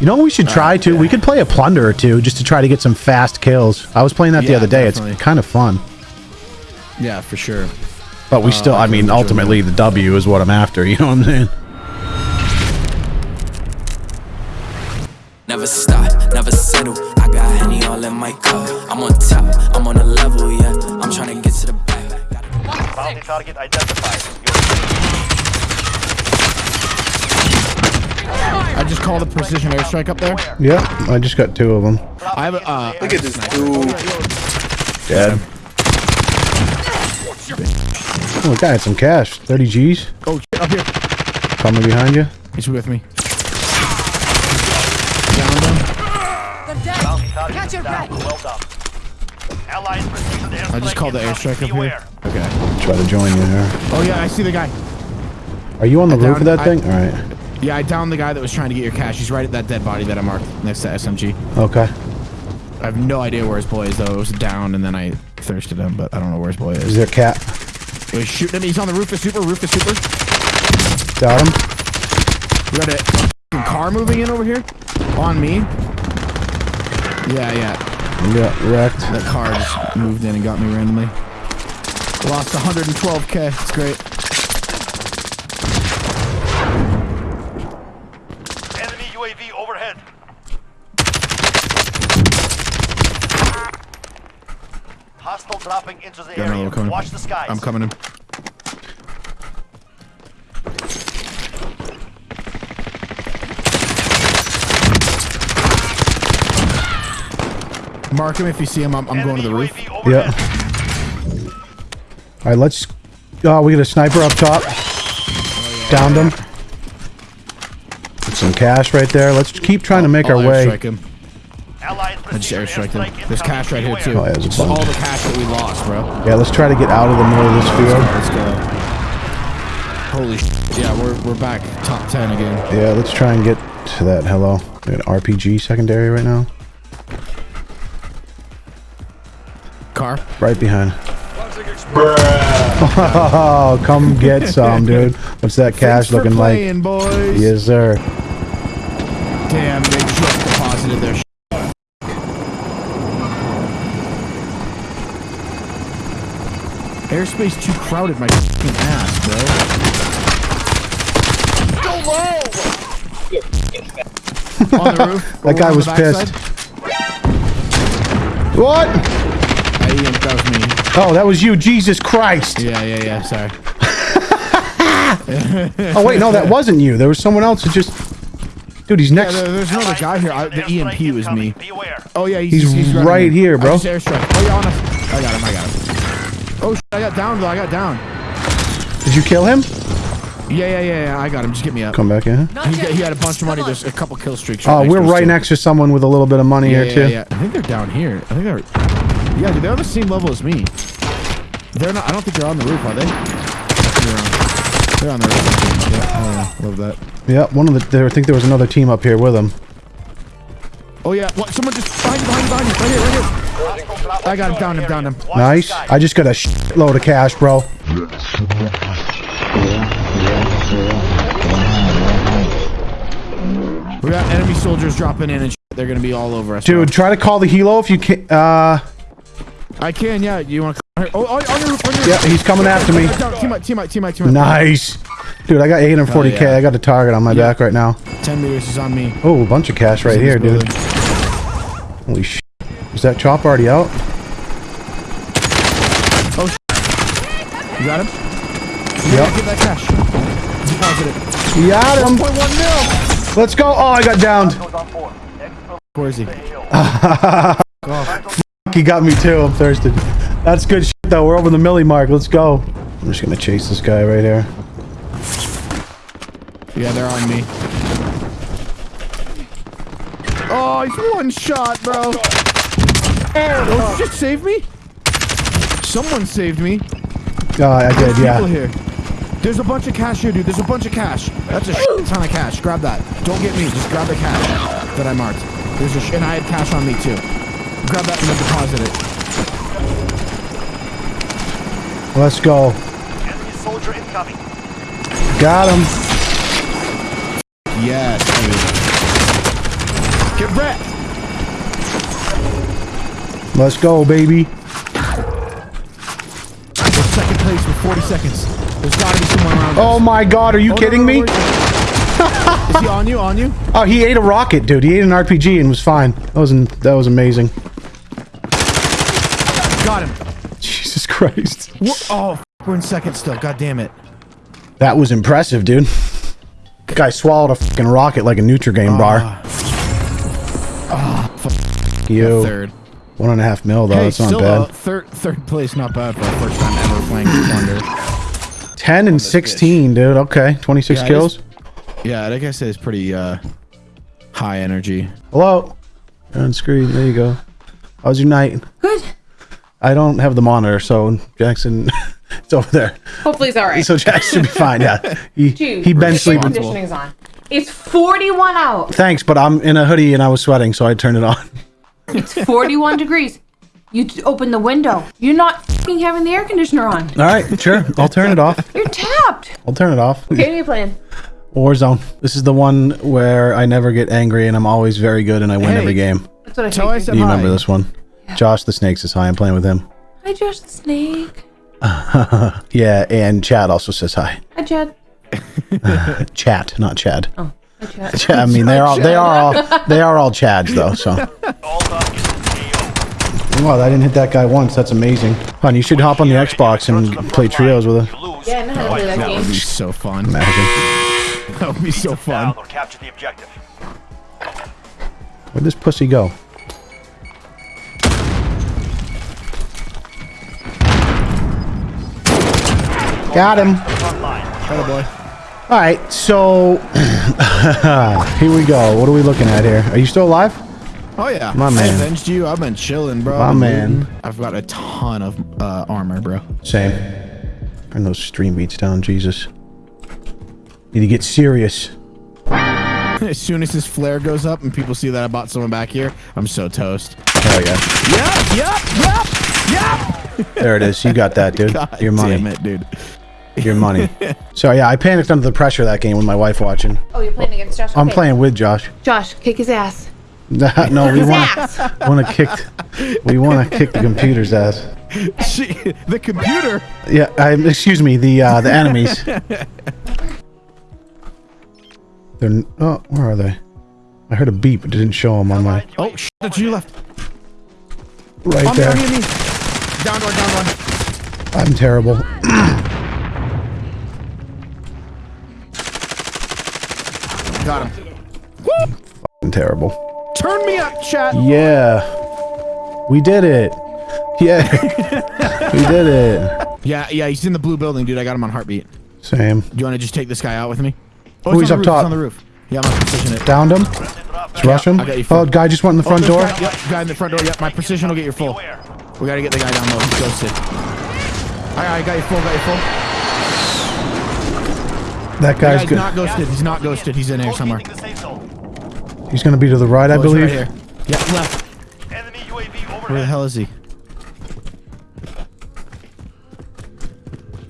You know what we should uh, try to? We could play a plunder or two just to try to get some fast kills. I was playing that the other day. definitely. It's kind of fun. Yeah, for sure. But we uh, still, I okay, mean, ultimately the W is what I'm after. You know what I'm saying? Never stop, never settle. I got Henny all in my cup. I'm on top, I'm on a level, yeah. I'm trying to get to the back. Gotta- Bounty target identified. I just called a precision airstrike up there. Yeah, I just got two of them. I have a. Uh, Look at this dude. Dead. Oh, the guy had some cash. 30 G's. oh, shit, up here. Coming behind you. He's with me. Downed him. Bounty target is down. Well done. Allies received. I just called the inbound. airstrike up Beware. here. Okay. Try to join you here. Oh yeah, I see the guy. Are you on the I roof of that I- thing? All right. Yeah, I downed the guy that was trying to get your cash. He's right at that dead body that I marked next to SMG. Okay. I have no idea where his boy is though. It was down and then I thirsted him, but I don't know where his boy Is is. there a cat? He's shooting him. He's on the roof of super. Roof of super. Got him. We got a car moving in over here. On me. Yeah, yeah. Yeah, wrecked. That car just moved in and got me randomly. Lost 112k. It's great. Enemy UAV overhead. Hostile dropping into the Got another area. one coming. Watch the skies. I'm coming in. Mark him if you see him. I'm, I'm going to the roof. UAV. Yeah. All right, let's. Oh, we got a sniper up top. Downed him. Put some cash right there. Let's keep trying to make I'll our way. airstrike him. I just received an him. There's cash right here too. Oh, yeah, there's This all the cash that we lost, bro. Yeah, let's try to get out of the middle of this field. Let's go. Holy sh! Yeah, we're we're back top ten again. Yeah, let's try and get to that. Hello. We got an RPG secondary right now. Car. Right behind. Oh, come get some, dude. What's that cash Thanks for looking like? boys. Yes, sir. Damn, they just deposited their. Sh- Airspace too crowded, my fucking ass, bro. On the roof. That guy was pissed. What? That me. Oh, that was you. Jesus Christ. Yeah, yeah, yeah. Sorry. Oh, wait, no, that wasn't you. There was someone else who just. Dude, he's next. there- there's another guy here. I, the EMP was me. Oh yeah, he's, He's running right here, bro. I just airstrike. Oh yeah, on us. I got him. I got him. Oh, sh- I got down though. I got down. Did you kill him? Yeah, yeah, yeah, yeah. I got him. Just get me up. Come back in. He, he had a bunch of money. There's a couple kill streaks. Oh, next we're right too. next to someone with a little bit of money Yeah, here, yeah, too. yeah. I think they're down here. I think they're. Yeah, dude, they're on the same level as me. They're not. I don't think they're on the roof, are they? They're on, they're on the roof. Yeah, oh, yeah, love that. Yeah, one of the. There, I think there was another team up here with him. Oh yeah, what? Someone just behind you, behind you, behind you, right here, right here. I got him, down him, down him. Nice. I just got a shitload of cash, bro. We got enemy soldiers dropping in and shit. they're gonna be all over us. Dude, try to call the helo if you can. Uh, I can, yeah. You want to? Oh, oh, on your roof, on your yeah, he's coming after me. Team up, team up, team up, team up. Nice. Dude, I got 840k. Oh, yeah. I got a target on my back right now. 10 meters is on me. Oh, a bunch of cash right here, dude. Holy shit. Is that chop already out? Oh. You got him? Yep. Get that cash. Deposit it. Got him. 1.1 mil. Let's go. Oh, I got downed. Goes on board. Exfil- Where is he? He got me too. I'm thirsty. That's good shit, though. We're over the milli mark. Let's go. I'm just gonna chase this guy right here. Yeah, they're on me. Oh, he's one shot, bro. Oh, shit, save me? Someone saved me. Oh, I did, People yeah. here. There's a bunch of cash here, dude. There's a bunch of cash. That's a shit ton of cash. Grab that. Don't get me. Just grab the cash that I marked. There's a sh- and I had cash on me too. Grab that and then deposit it. Let's go. Enemy soldier incoming. Got him. Yes, dude. Get wrecked. Let's go, baby. We're second place with 40 seconds. There's gotta be someone around. Oh my god, are you Oh, kidding no, no, me? where is he? Is he on you? On you? Oh, he ate a rocket, dude. He ate an RPG and was fine. That was that was amazing. Got him. Jesus Christ. We're, oh, we're in second still. God damn it. That was impressive, dude. Guy swallowed a fucking rocket like a Nutrigrain bar. you. Third. One and a half mil, though. hey, That's not still bad. uh, third third place, not bad for our first time ever playing Plunder. 10 and 16, dude. Okay. 26 Yeah, it kills. Yeah, like I said, it's pretty uh, high energy. Hello. On screen. There you go. How's your night? Good. I don't have the monitor, so Jackson, it's over there. Hopefully he's all right. So Jackson should be fine. Yeah. He, Dude, he been the air sleeping. conditioning's on. It's 41 out. Thanks, but I'm in a hoodie and I was sweating, so I turned it on. It's 41 degrees. You open the window. You're not fing having the air conditioner on. All right, sure. I'll turn it off. You're tapped. I'll turn it off. Okay, what are you playing? Warzone. This is the one where I never get angry and I'm always very good and I win Hey. every game. That's what I Tell I said You hi. remember this one? Josh the Snakes is high. I'm playing with him. Hi, Josh the Snake. Yeah, and Chad also says hi. Hi, Chad. Chat, not Chad. Oh, hi, Chad. Ch- I mean, they're all they are all they are all Chads though. So, All targets KO. wow, I didn't hit that guy once. That's amazing. Hon, you should hop on the Xbox and play trios with us. You. Yeah, I know how to play that That would be so fun. Imagine. That would be so fun. Down or capture the objective. Where'd this pussy go? Got him. Oh boy. All right, so here we go. What are we looking at here? Are you still alive? Oh yeah. My man. I avenged you. I've been chilling, bro. My man. I've got a ton of uh, armor, bro. Same. Turn those stream beats down, Jesus. Need to get serious. As soon as this flare goes up and people see that I bought someone back here, I'm so toast. Hell yeah. Yep, yep, yep, yep. There it is. You got that, dude. God Your money. damn it, dude. Your money. so yeah, I panicked under the pressure of that game with my wife watching. Oh, you're playing against Josh? I'm playing with Josh. Josh, kick his ass. no, we want to want to kick. We want to kick the computer's ass. She, the computer. Yeah, I, excuse me, the uh, the enemies. They're n- oh, where are they? I heard a beep, but didn't show them on my Oh, shit, to your left. right On me, there. on me, on me. Down one, down one. I'm terrible. Got him. I'm terrible. Turn me up, chat. Yeah, we did it. Yeah, we did it. Yeah, yeah, he's in the blue building, dude. I got him on heartbeat. Same. Do you want to just take this guy out with me? Oh, Oh, he's up roof, top. It's on the roof. Yeah, I'm gonna position it. Downed him. Let's rush him. I got you, Oh, guy just went in the oh, front Oh, door. Guy, yep, guy in the front door. Yep, my precision will get your full. We gotta get the guy down low. He's ghosted. Alright, I got you full, got you full. That The guy's guy's good. not ghosted. He's not ghosted. He's in here somewhere. Locating the safe zone. He's gonna be to the right, I Oh, he's believe. Right here. Yeah, left. Enemy UAV Where the hell is he?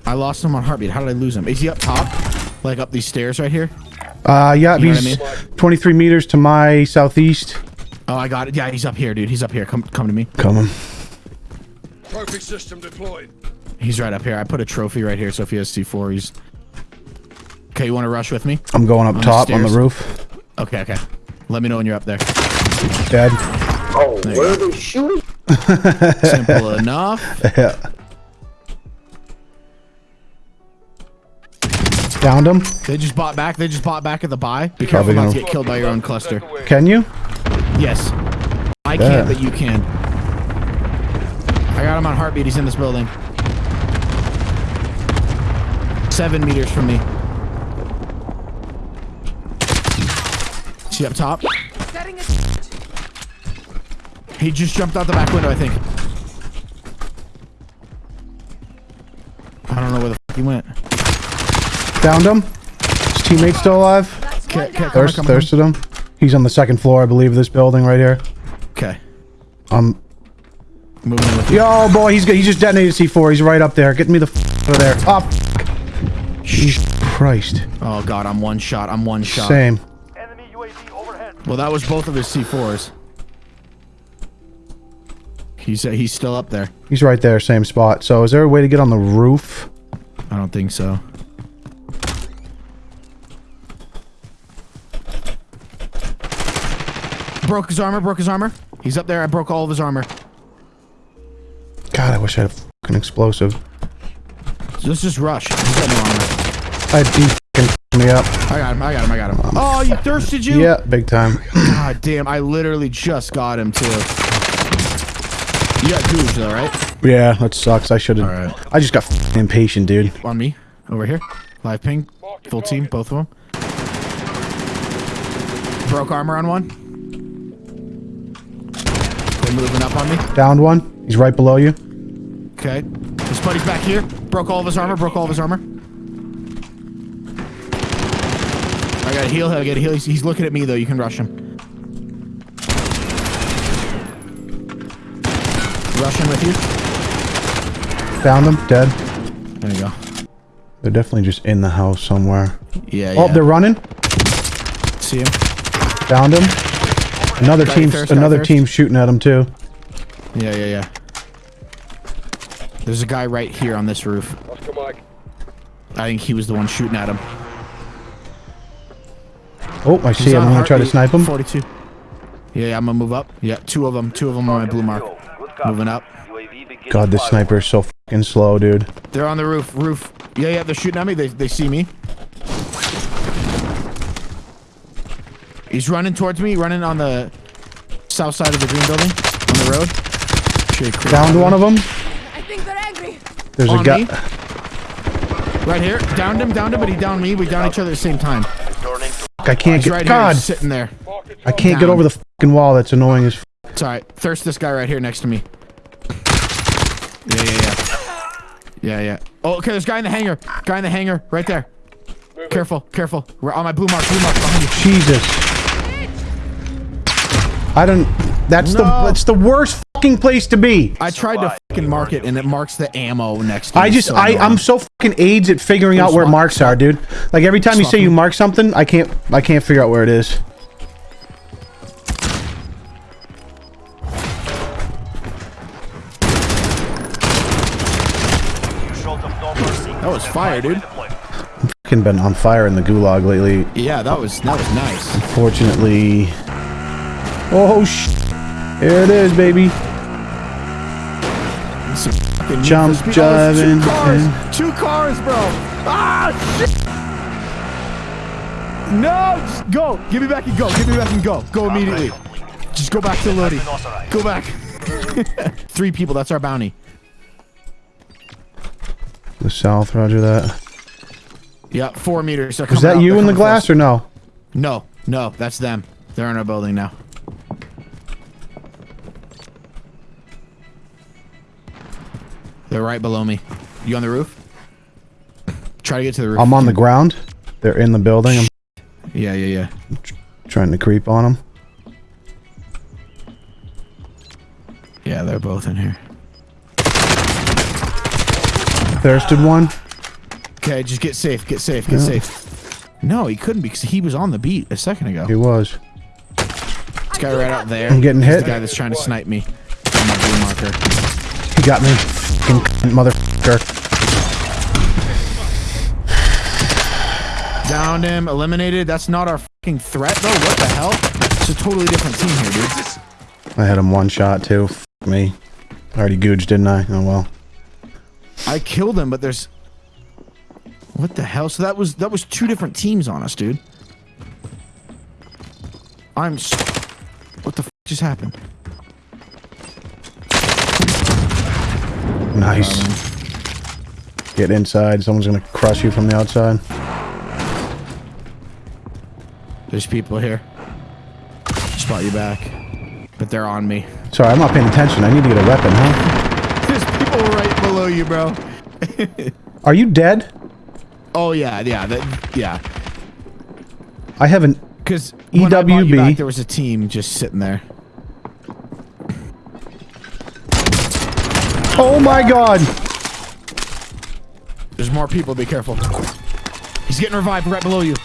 I lost him on heartbeat. How did I lose him? Is he up top? Like up these stairs right here? Uh, yeah, You know he's I 23 meters to my southeast. Oh, I got it. Yeah, he's up here, dude. He's up here. Come, come to me. Coming. Trophy system deployed. He's right up here. I put a trophy right here, so if he has C4, he's... Okay, you want to rush with me? I'm going up On the top on the roof. Okay, okay. Let me know when you're up there. Dead. Oh, where are they shooting? Simple enough. Yeah. Downed him. They just bought back. They just bought back at the buy. Be Probably careful not to gonna- get killed by your own cluster. Can you? Yes. I Yeah. can't, but you can. I got him on heartbeat. He's in this building. Seven meters from me. Up top? He just jumped out the back window, I think. I don't know where the fuck he went. Found him. His teammate's still alive. Okay, okay, come on, Thirst, come on. thirsted him. He's on the second floor, I believe, of this building right here. Okay. Um, Moving in with you. yo, boy, he's good. he just detonated C4. He's right up there. Get me the f- out of there. Oh, f- Jesus Christ. Oh god, I'm one shot. I'm one shot. Same. Enemy UAV overhead. Well, that was both of his C4s. He's uh, he's still up there. He's right there, same spot. So is there a way to get on the roof? I don't think so. Broke his armor, broke his armor. He's up there. I broke all of his armor. God, I wish I had a fucking explosive. Let's just rush. He's got no armor. I had fucking me up. I got him, I got him, I got him. Oh, you thirsted you? Yeah, big time. God damn, I literally just got him too. You got Googe though, right? Yeah, that sucks. I should have. I just got impatient, dude. On me. Over here. Live ping. Full team, both of them. Broke armor on one. They're moving up on me. Downed one. He's right below you. Okay. His buddy's back here. Broke all of his armor. Broke all of his armor. Gotta heal him. I gotta heal. He's, he's looking at me though. You can rush him. Rush him with you. Found him. Dead. There you go. They're definitely just in the house somewhere. Yeah. Oh, yeah. they're running. See him. Found him. Another team. first, guy Another first. team shooting at him too. Yeah, yeah, yeah. There's a guy right here on this roof. Oscar Mike. I think he was the one shooting at him. Oh, I see him. I'm gonna try to snipe him. 42. Yeah, yeah, I'm gonna move up. Yeah, two of them. Two of them on my blue mark. Moving up. God, this sniper is so fucking slow, dude. They're on the roof. Roof. Yeah, yeah, they're shooting at me. They, they see me. He's running towards me. Running on the south side of the green building. On the road. Should Downed one of them. I think they're angry. There's On a guy. Right here. Downed him. Downed him, but he downed me. We downed each other at the same time. I can't get. right God, sitting there. I can't get over the fucking wall. That's annoying as. F- It's alright. Thirst this guy right here next to me. Yeah, yeah, yeah. Yeah, yeah. Oh, okay, there's a guy in the hangar. Guy in the hangar, right there. Careful, careful. We're on my blue mark, blue mark behind you. Jesus. I don't. That's the. That's the worst fucking place to be. I tried to fucking mark it and it marks the ammo next to I just. so I. annoying. I'm so fucking aids at figuring out where marks are, dude. Like every time you say you mark something, I can't. I can't figure out where it is. Short of no mercy. That was fire, dude. Fucking been on fire in the gulag lately. Yeah, that was that was nice. Fortunately. Oh sh. Here it is, baby. Some fucking need Jump, speed. Oh, jiving, two cars, two cars, bro. Ah, shit. No, just go. Give me back and go. Give me back and go. Go immediately. Just go back to Lodi. Go back. Three people. That's our bounty. The south, roger that. Yeah, four meters. Was that you in the glass close. or no? No, no, that's them. They're in our building now. They're right below me. You on the roof? Try to get to the roof. I'm on the ground. They're in the building. I'm Yeah, yeah, yeah. trying to creep on them. Yeah, they're both in here. Thirsted one. Okay, just get safe. Get safe. Get Yeah. safe. No, he couldn't because he was on the beat a second ago. He was. This guy right out there. I'm getting hit. The guy that's trying to snipe me. On my blue marker. Got me. Fucking motherfucker. Downed him. Eliminated. That's not our fucking threat though. What the hell? It's a totally different team here, dude. I had him one shot too. F me. I already gouged, didn't I? Oh well. I killed him, but there's. What the hell? So that was that was two different teams on us, dude. I'm. s what the f just happened? Nice. Get inside. Someone's gonna crush you from the outside. There's people here. Spot you back, but they're on me. Sorry, I'm not paying attention. I need to get a weapon, huh? There's people right below you, bro. Are you dead? Oh yeah, yeah, that, yeah. I haven't. Because when I bought EWB. back, there was a team just sitting there. Oh my god! There's more people. Be careful. He's getting revived right below you.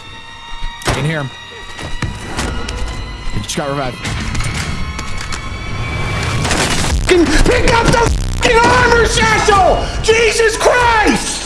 I can hear him. He just got revived. Pick up the fucking armor satchel! Jesus Christ!